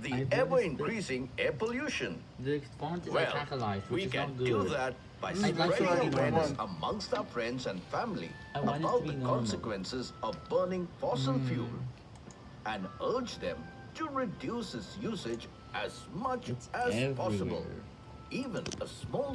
the ever-increasing air pollution. Well, we can do that by spreading awareness amongst our friends and family about the consequences of burning fossil Mm. fuel and urge them to reduce its usage as much It's as possible. Even a small